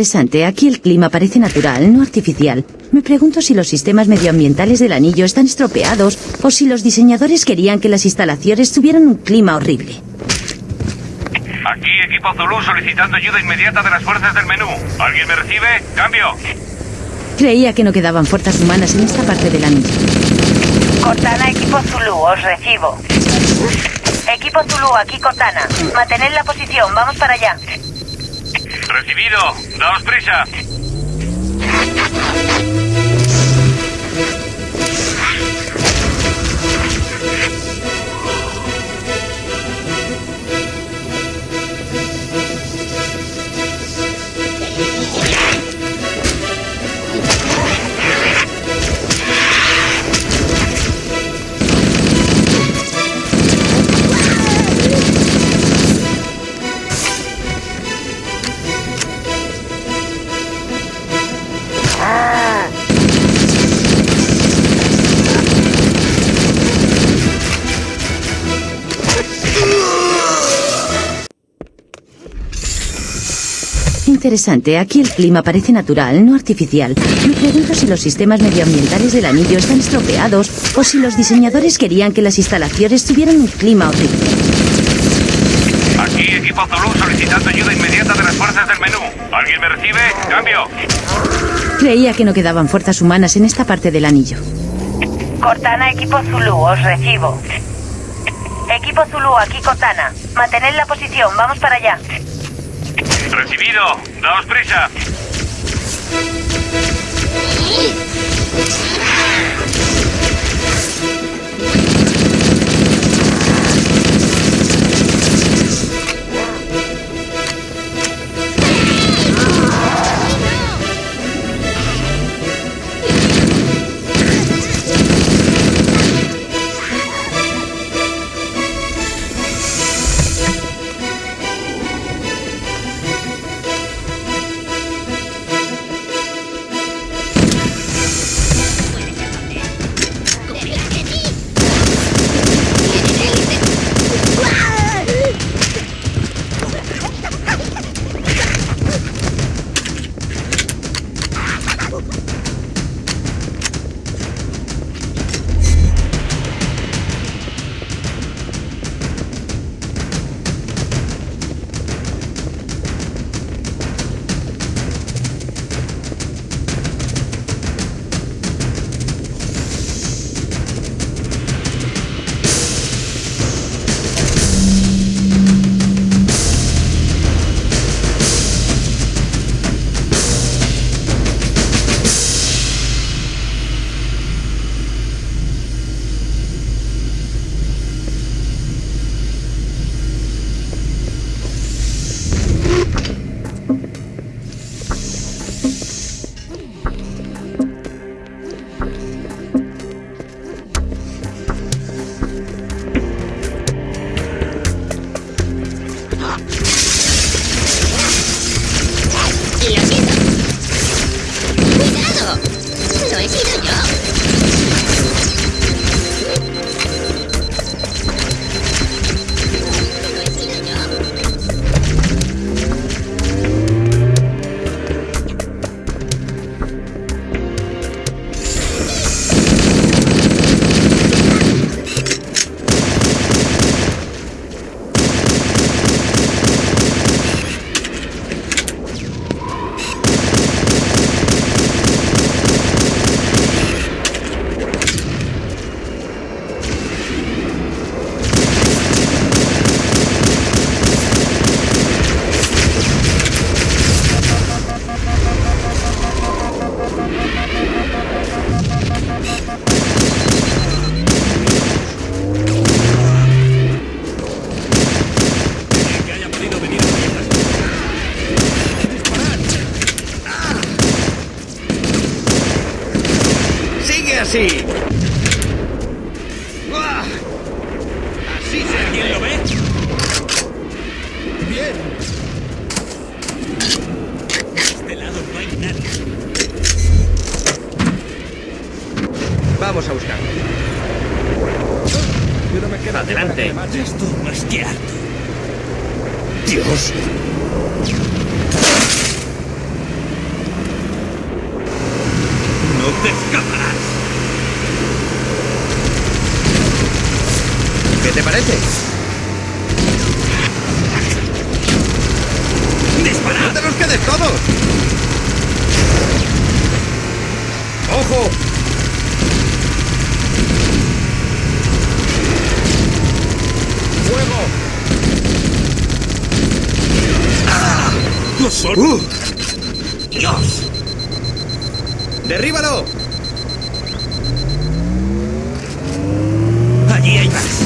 Interesante. Aquí el clima parece natural, no artificial. Me pregunto si los sistemas medioambientales del anillo están estropeados o si los diseñadores querían que las instalaciones tuvieran un clima horrible. Aquí equipo Zulu solicitando ayuda inmediata de las fuerzas del menú. ¿Alguien me recibe? ¡Cambio! Creía que no quedaban fuerzas humanas en esta parte del anillo. Cortana, equipo Zulu, os recibo. Equipo Zulu, aquí Cortana. Mantened la posición, vamos para allá. Recibido. Daos prisa. Interesante. Aquí el clima parece natural, no artificial. Me pregunto si los sistemas medioambientales del anillo están estropeados o si los diseñadores querían que las instalaciones tuvieran un clima horrible. Aquí equipo Zulu solicitando ayuda inmediata de las fuerzas del menú. ¿Alguien me recibe? ¡Cambio! Creía que no quedaban fuerzas humanas en esta parte del anillo. Cortana, equipo Zulu, os recibo. Equipo Zulu, aquí Cortana. Mantened la posición, vamos para allá. Recibido. Daos prisa. Así! ¡Buah! ¡Así se ¿Quién lo ve? bien! De este lado no hay nadie. Vamos a buscarlo. Yo no me quedo Adelante. Esto más que harto. Dios. ¡Te escaparás! ¿Qué te parece? ¡Dispara! ¡No te los quedes todos! ¡Ojo! ¡Fuego! ¡No son! ¡Uh! ¡Dios! ¡Derríbalo! Allí hay más.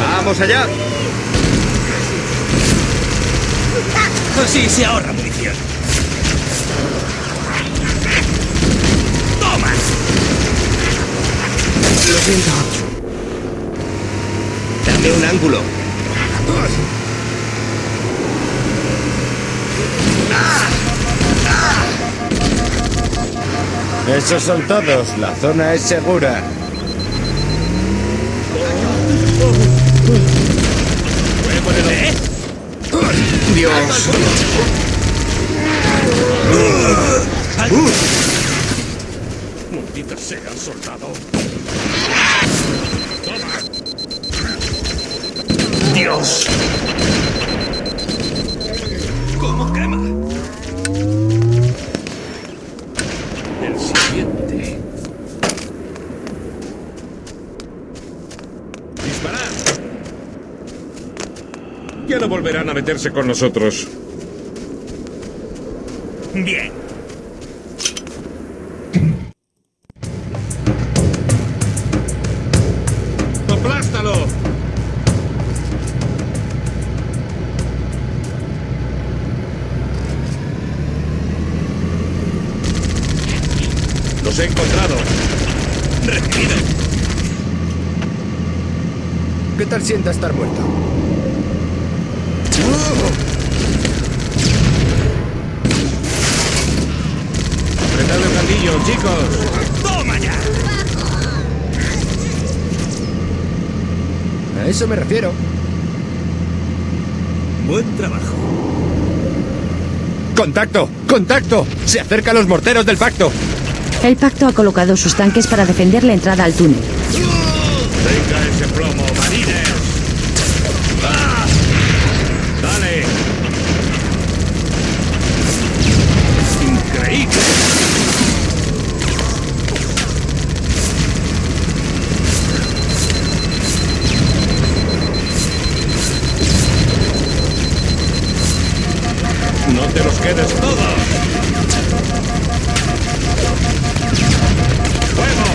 ¡Vamos allá! Así se ahorra munición. ¡Toma! Lo siento. Dame un ángulo. Esos son todos. La zona es segura. ¿Eh? Dios. Maldita sea, soldado. Dios. ¿Cómo quema? Ya no volverán a meterse con nosotros. Bien. ¡Aplástalo! Los he encontrado. Recibido. ¿Qué tal sienta estar muerto? Apretad el gatillo, chicos. ¡Toma ya! A eso me refiero. Buen trabajo. ¡Contacto! ¡Contacto! ¡Se acercan los morteros del pacto! El pacto ha colocado sus tanques para defender la entrada al túnel. Venga ese plomo, marines. No te los quedes todos. ¡Fuego!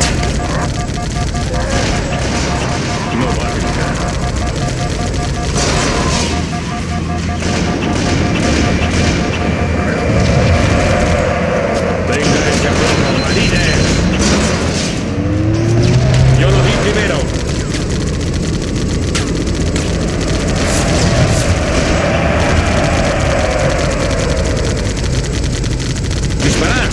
No va a brincar. Venga ese plomo, marines. Yo lo vi primero. ¡Disparad!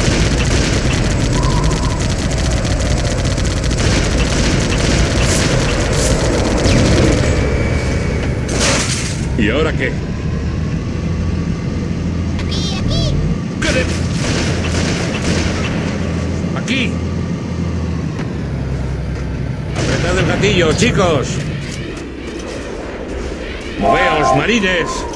¿Y ahora qué? ¿Qué de- ¡Aquí! ¡Apretad el gatillo, chicos! ¡Moveos, marines!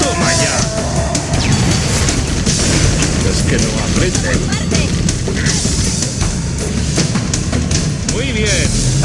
Toma ya. Es que no aprenden. Muy bien.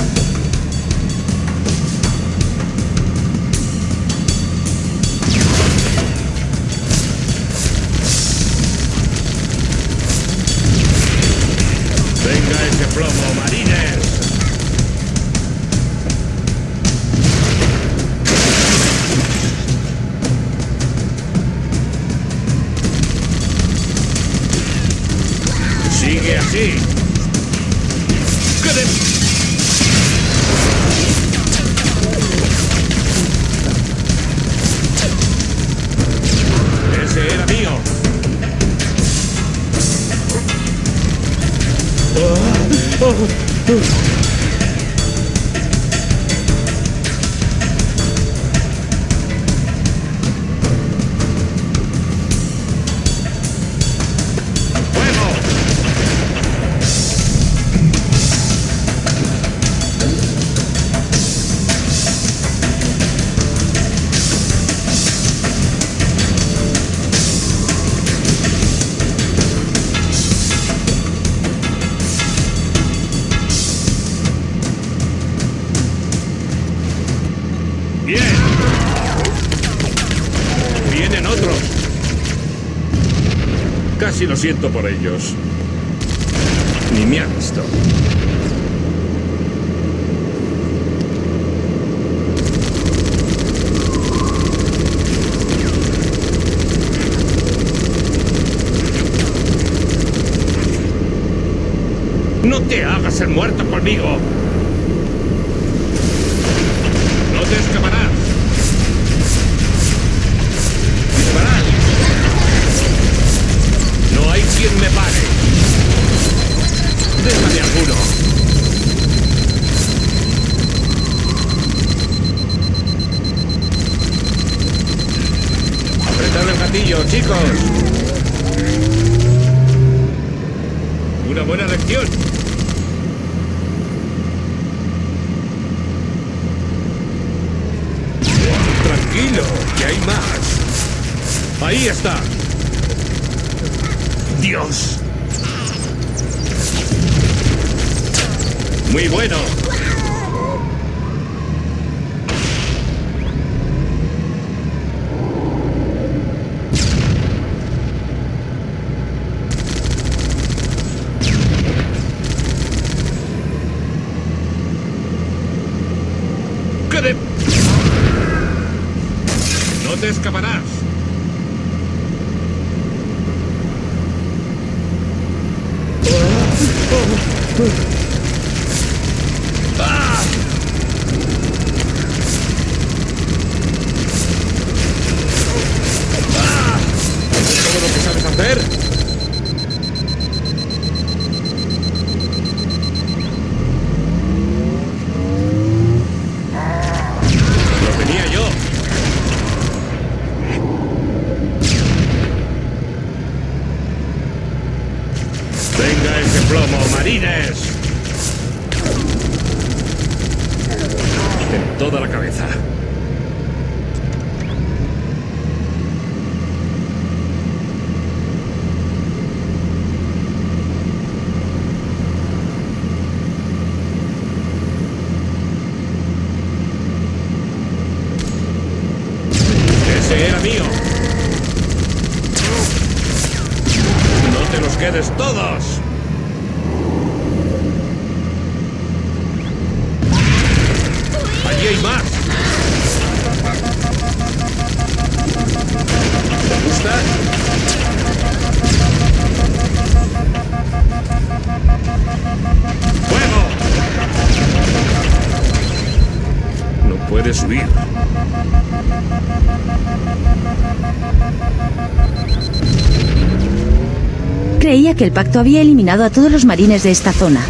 siento por ellos. Ni me ha visto. No te hagas el muerto conmigo. Muy bueno. quedes todos! que el pacto había eliminado a todos los marines de esta zona.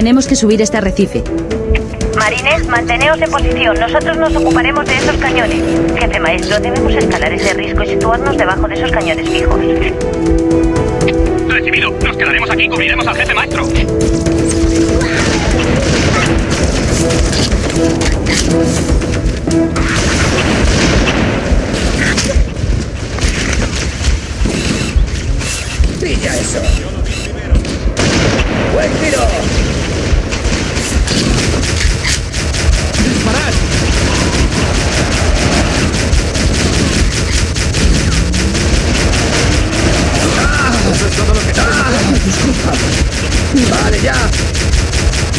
Tenemos que subir este arrecife. Marines, manteneos en posición. Nosotros nos ocuparemos de esos cañones. Jefe maestro, debemos escalar ese risco y situarnos debajo de esos cañones fijos. Recibido. Nos quedaremos aquí y cubriremos al jefe maestro. ¡Pilla eso! ¡Buen tiro! ¡Vale, ya!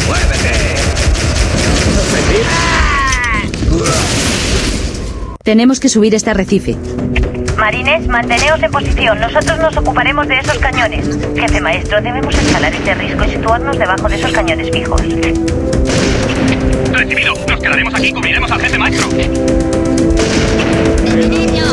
¡Muévete! Tenemos que subir este arrecife. Marines, manteneos en posición. Nosotros nos ocuparemos de esos cañones. Jefe maestro, debemos escalar ese risco y situarnos debajo de esos cañones fijos. Recibido. Nos quedaremos aquí y cubriremos al jefe maestro. ¡Niño!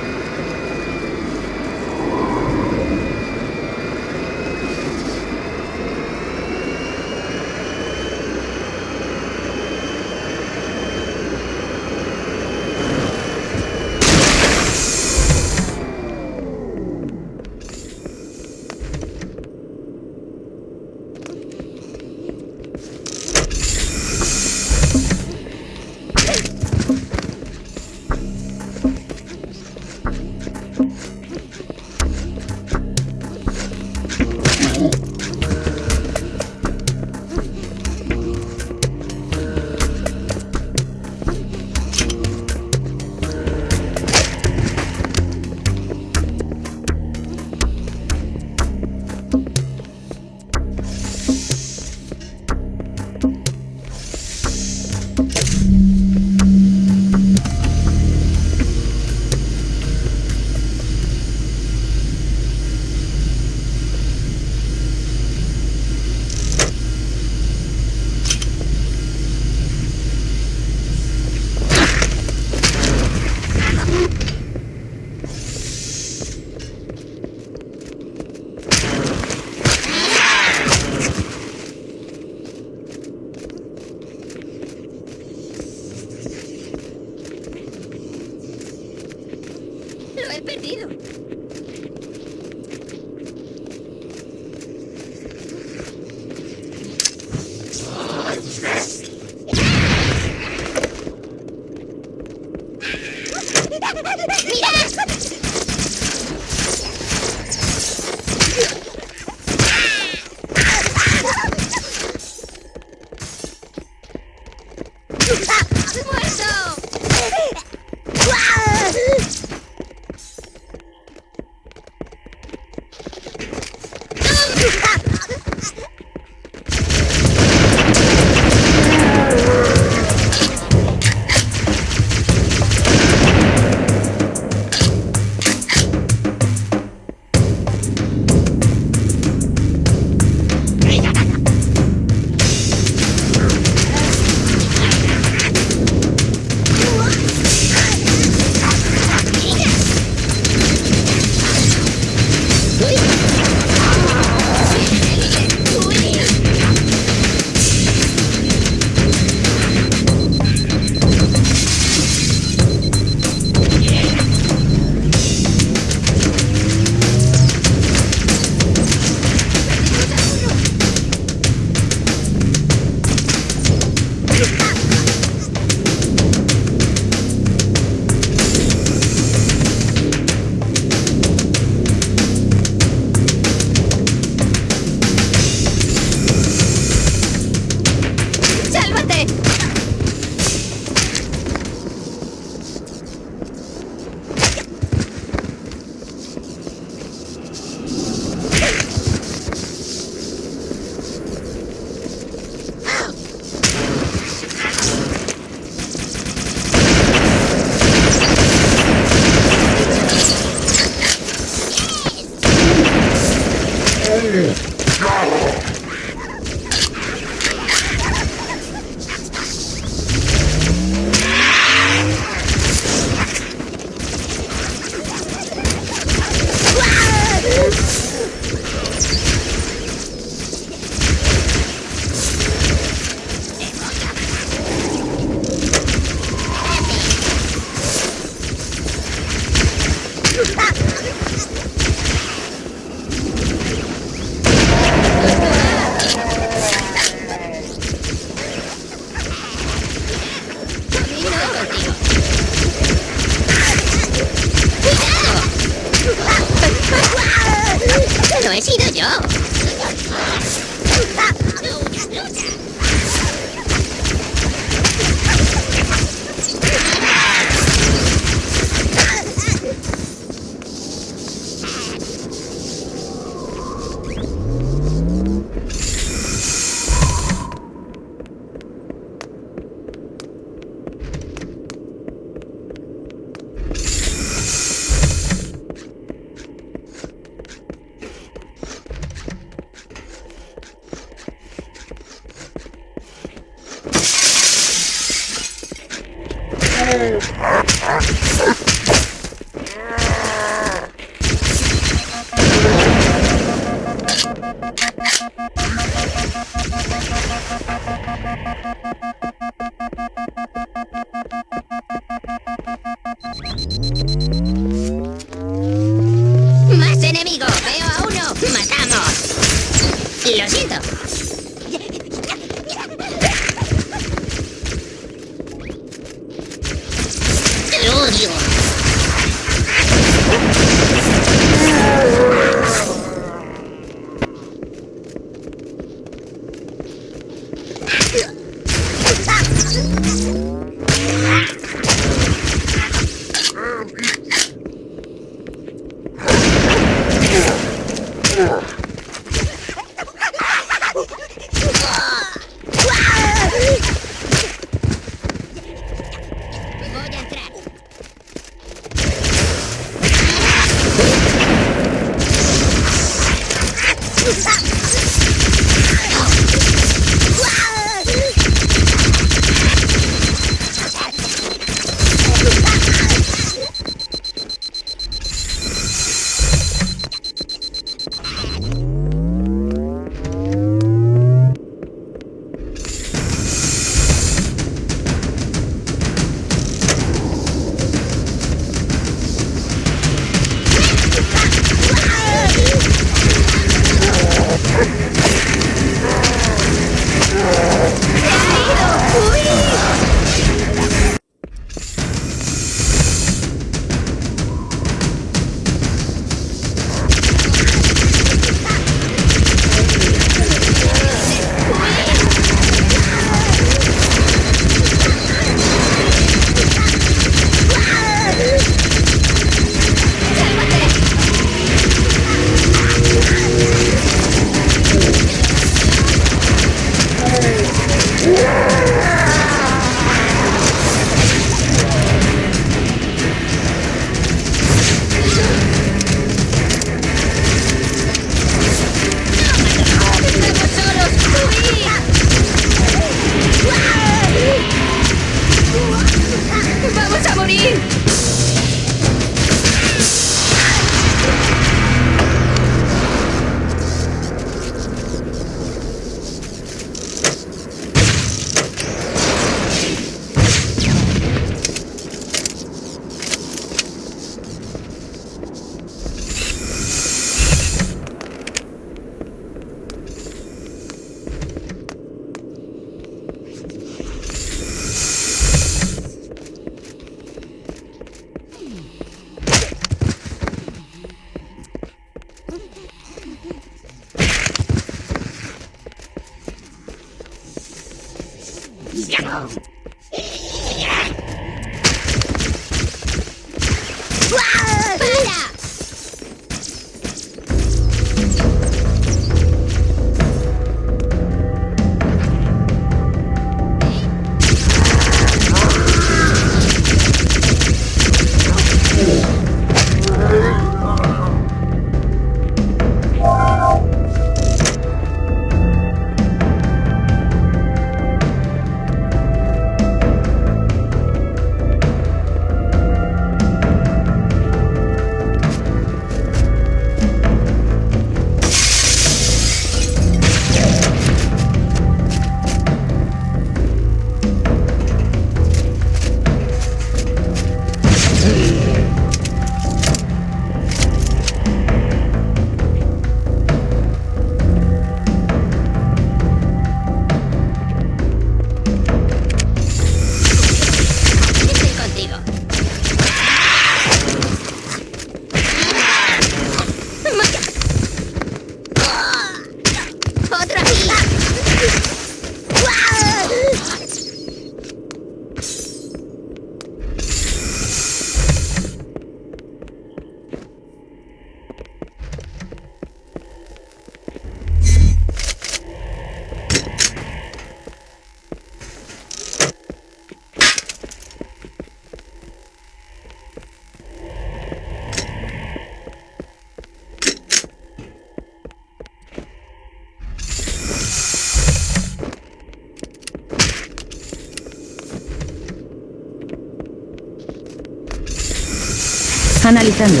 Analizando.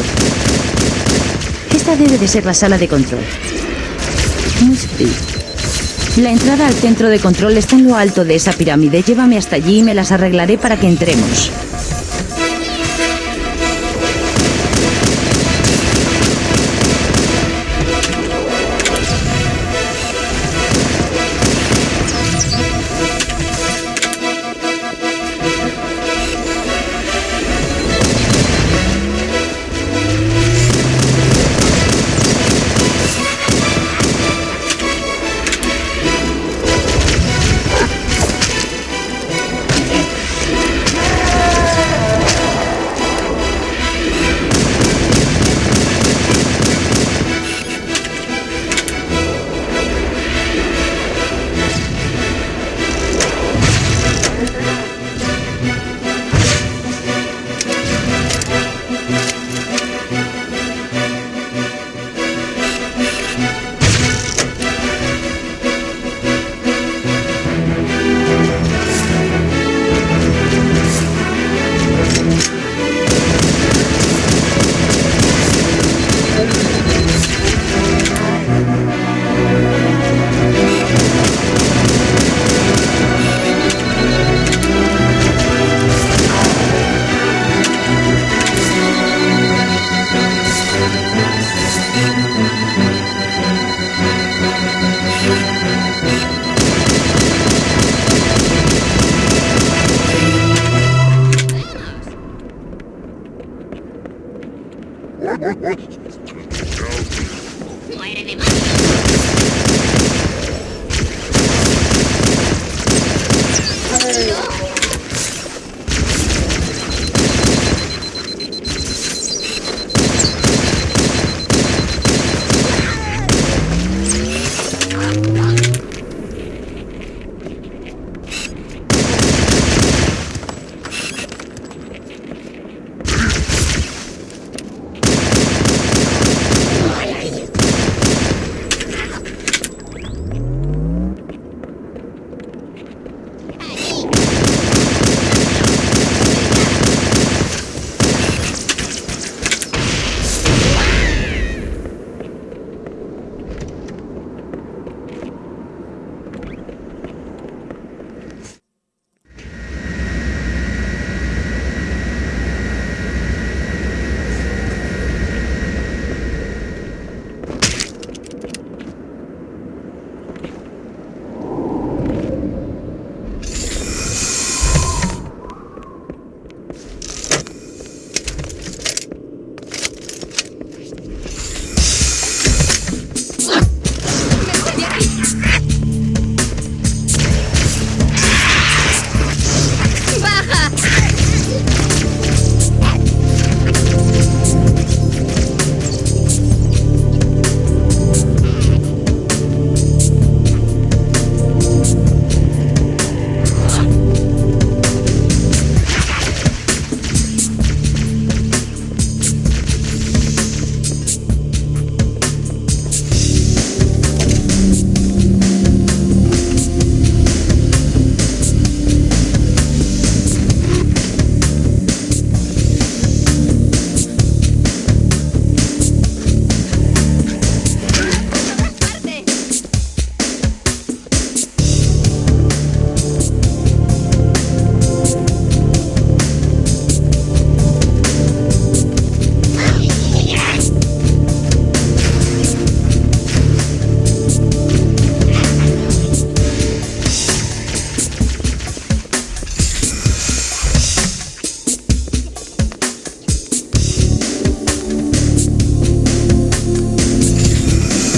Esta debe de ser la sala de control. La entrada al centro de control está en lo alto de esa pirámide. Llévame hasta allí y me las arreglaré para que entremos.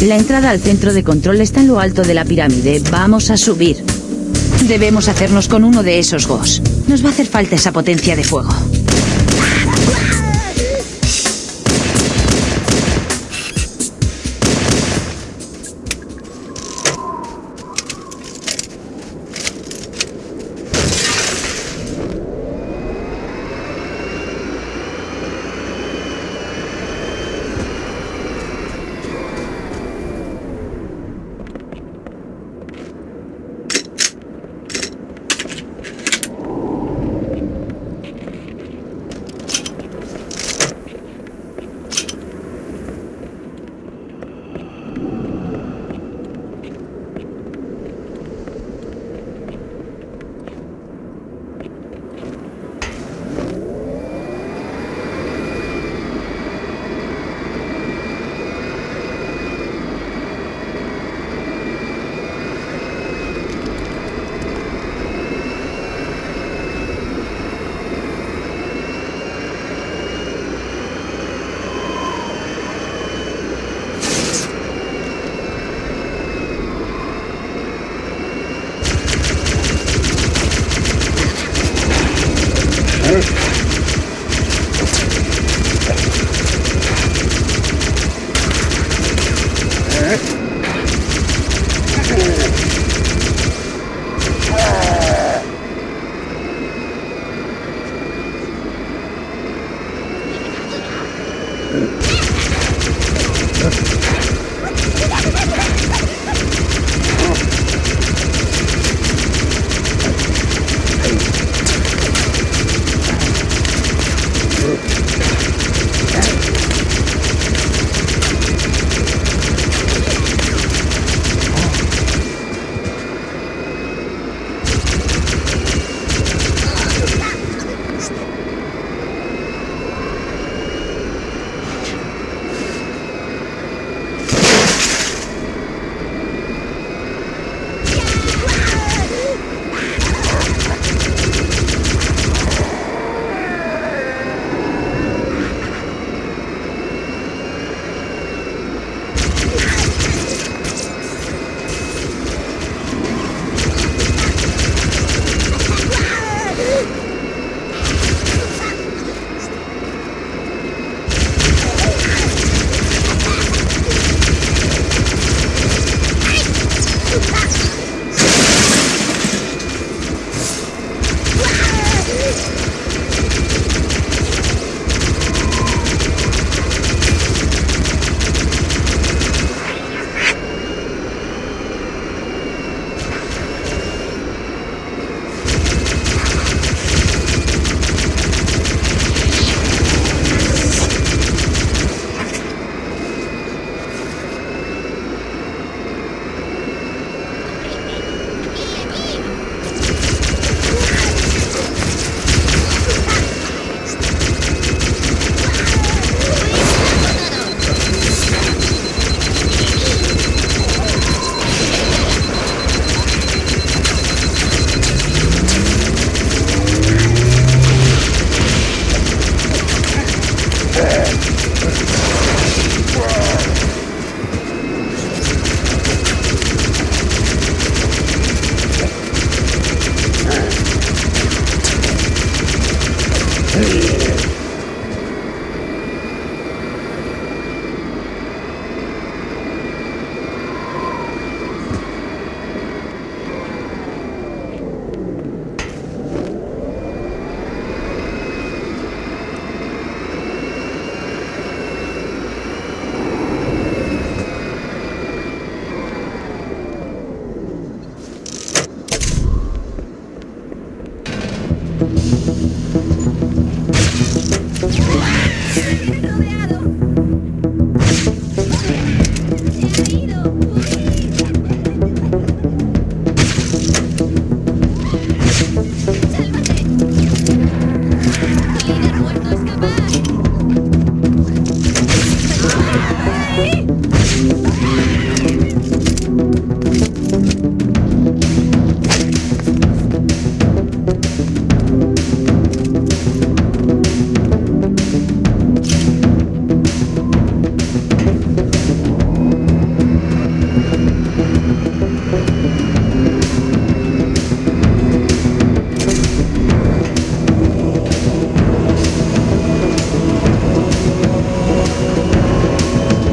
La entrada al centro de control está en lo alto de la pirámide. Vamos a subir. Debemos hacernos con uno de esos gos. Nos va a hacer falta esa potencia de fuego.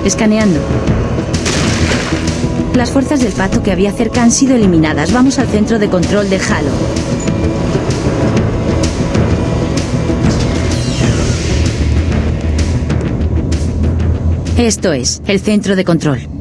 Escaneando. Las fuerzas del pacto que había cerca han sido eliminadas. Vamos al centro de control de Halo. Esto es, el centro de control.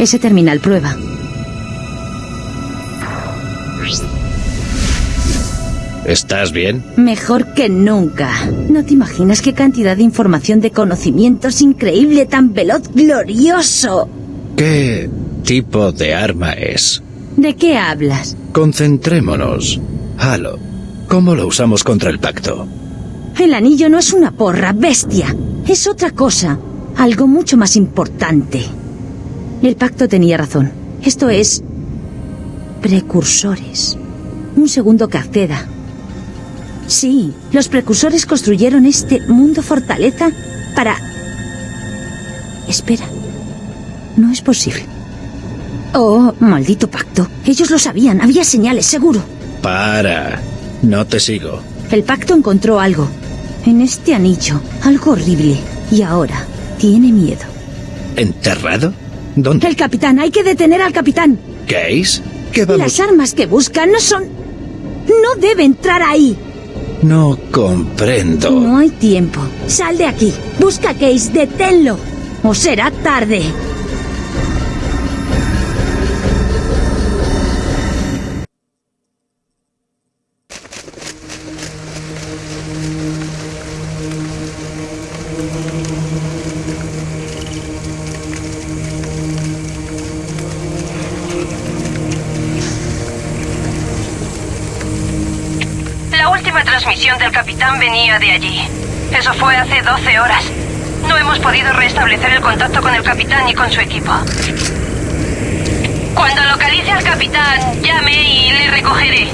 Ese terminal prueba. ¿Estás bien? Mejor que nunca. No te imaginas qué cantidad de información de conocimientos increíble, tan veloz, glorioso. ¿Qué tipo de arma es? ¿De qué hablas? Concentrémonos. Halo, ¿cómo lo usamos contra el pacto? El anillo no es una porra, bestia. Es otra cosa. Algo mucho más importante. El pacto tenía razón. Esto es... Precursores. Un segundo que acceda. Sí, los precursores construyeron este mundo fortaleza para... Espera. No es posible. Oh, maldito pacto. Ellos lo sabían. Había señales, seguro. Para. No te sigo. El pacto encontró algo. En este anillo. Algo horrible. Y ahora tiene miedo. ¿Enterrado? ¿Dónde? El capitán. Hay que detener al capitán. ¿Case? ¿Qué vamos? Las armas que buscan no son... No debe entrar ahí. No comprendo. No hay tiempo. Sal de aquí. Busca a Case. Deténlo. O será tarde. Transmisión del capitán venía de allí. Eso fue hace 12 horas. No hemos podido restablecer el contacto con el capitán ni con su equipo. Cuando localice al capitán, llame y le recogeré.